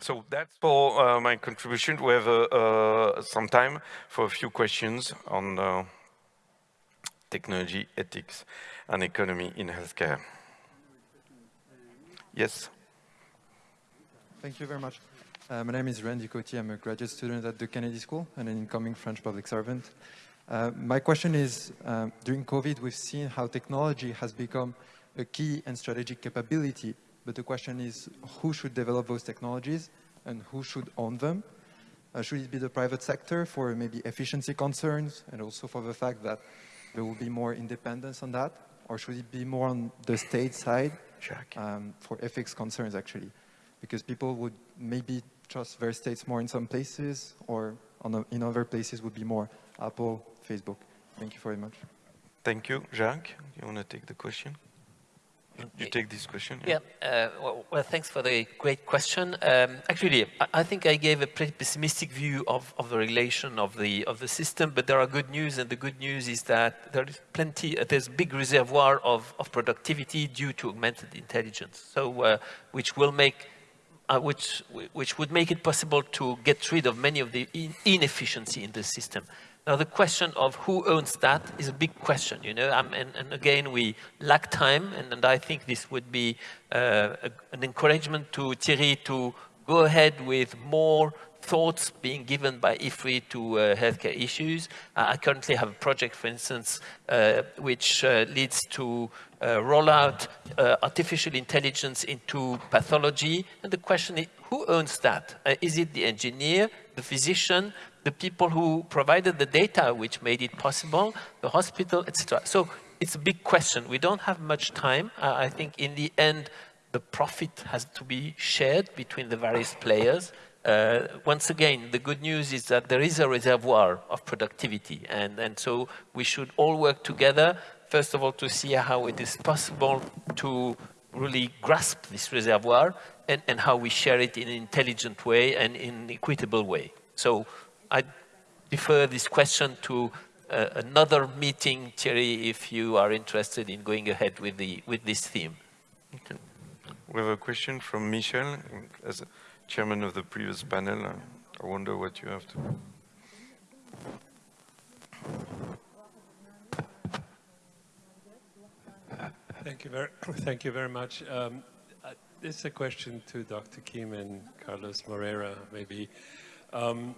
So that's for uh, my contribution. We have uh, uh, some time for a few questions on uh, technology, ethics, and economy in healthcare. Yes. Thank you very much. Uh, my name is Randy Coty. I'm a graduate student at the Kennedy School and an incoming French public servant. Uh, my question is, um, during COVID, we've seen how technology has become a key and strategic capability, but the question is, who should develop those technologies and who should own them? Uh, should it be the private sector for maybe efficiency concerns and also for the fact that there will be more independence on that? Or should it be more on the state side um, for ethics concerns actually? Because people would maybe trust their states more in some places or a, in other places would be more Apple, Facebook. Thank you very much. Thank you. Jacques, you want to take the question? You take this question? Yeah, yeah uh, well, well, thanks for the great question. Um, actually, I, I, think I gave a pretty pessimistic view of, of the relation of the, of the system, but there are good news, and the good news is that there is plenty, uh, there's a big reservoir of, of productivity due to augmented intelligence, so uh, which will make uh, which, which would make it possible to get rid of many of the in inefficiency in the system. Now the question of who owns that is a big question, you know, um, and, and, again we lack time and, and I think this would be uh, a, an encouragement to Thierry to go ahead with more thoughts being given by IFRI to uh, healthcare issues. Uh, I currently have a project, for instance, uh, which uh, leads to uh, roll out artificial intelligence into pathology. And the question is, who owns that? is it the engineer, the physician, the people who provided the data which made it possible, the hospital, etc. So it's a big question. We don't have much time. Uh, I think in the end, the profit has to be shared between the various players. Uh, once again, the good news is that there is a reservoir of productivity, and, and so we should all work together, first of all, to see how it is possible to really grasp this reservoir and, and how we share it in an intelligent way and in an equitable way. So I defer this question to uh, another meeting, Thierry, if you are interested in going ahead with, the, with this theme. Okay. We have a question from Michel, as chairman of the previous panel. I wonder what you have to... Thank you very, thank you very much. Um, uh, this is a question to Dr. Kim and Carlos Moreira, maybe. Um,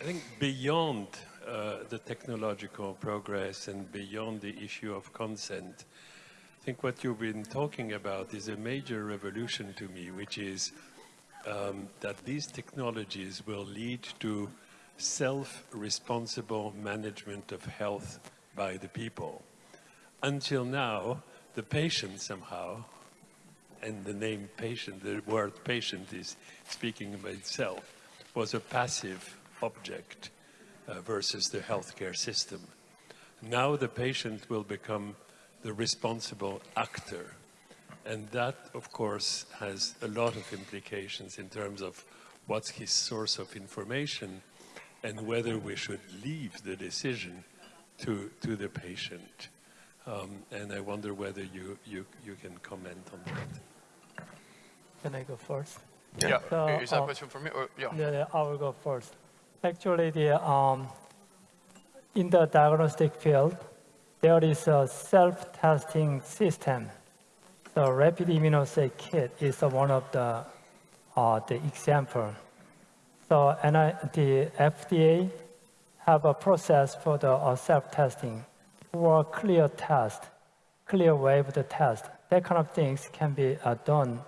I think beyond uh, the technological progress and beyond the issue of consent, I think what you've been talking about is a major revolution to me, which is um, that these technologies will lead to self-responsible management of health by the people. Until now, the patient somehow, and the name patient, the word patient is speaking by itself, was a passive object uh, versus the healthcare system. Now the patient will become the responsible actor. And that, of course, has a lot of implications in terms of what's his source of information and whether we should leave the decision to, to the patient. Um, and I wonder whether you, you, you can comment on that. Can I go first? Yeah, so, is that a uh, question for me? Or, yeah. yeah, yeah, I will go first. Actually, the, um, in the diagnostic field, there is a self-testing system. The rapid immunoassay kit is one of the, uh, the example. So and I, the FDA have a process for the uh, self-testing for CLIA test, CLIA wave the test. That kind of things can be uh, done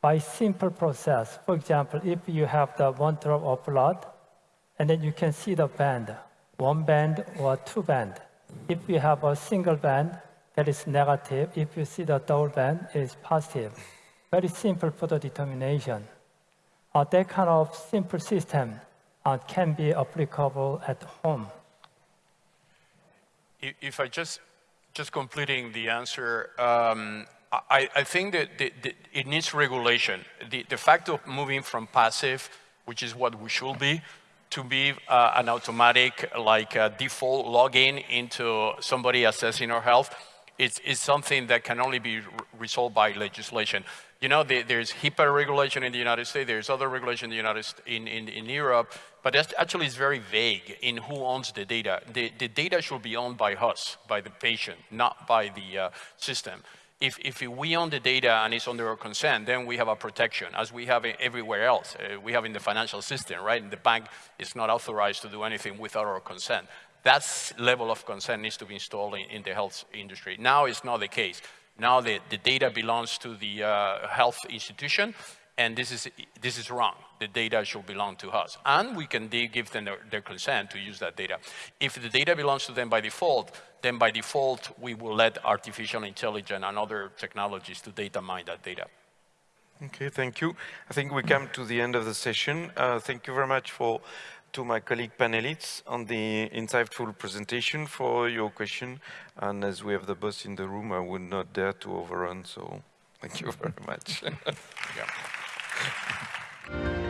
by simple process. For example, if you have the one drop of blood, and then you can see the band, one band or two band. If you have a single band, that is negative. If you see the double band, it is positive. Very simple for the determination. Uh, that kind of simple system uh, can be applicable at home. If I just, just completing the answer, um, I, I, think that the, the, it needs regulation. The, the fact of moving from passive, which is what we should be, to be uh, an automatic like uh, default login into somebody assessing our health it's, it's something that can only be resolved by legislation. You know, the, there's HIPAA regulation in the United States, there's other regulation in the United States, in, in, in Europe, but that actually is very vague in who owns the data. The, the data should be owned by us, by the patient, not by the uh, system. If, if we own the data and it's under our consent, then we have a protection, as we have everywhere else. Uh, we have in the financial system, right? And the bank is not authorized to do anything without our consent. That level of consent needs to be installed in, in the health industry. Now it's not the case. Now the, the data belongs to the uh, health institution, and this is, this is wrong. The data should belong to us. And we can give them their, their, consent to use that data. If the data belongs to them by default, then by default, we will let artificial intelligence and other technologies to data mine that data. Okay, thank you. I think we come to the end of the session. Uh, thank you very much for to my colleague panelists on the insightful presentation for your question. And as we have the boss in the room, I would not dare to overrun, so thank you very much. yeah.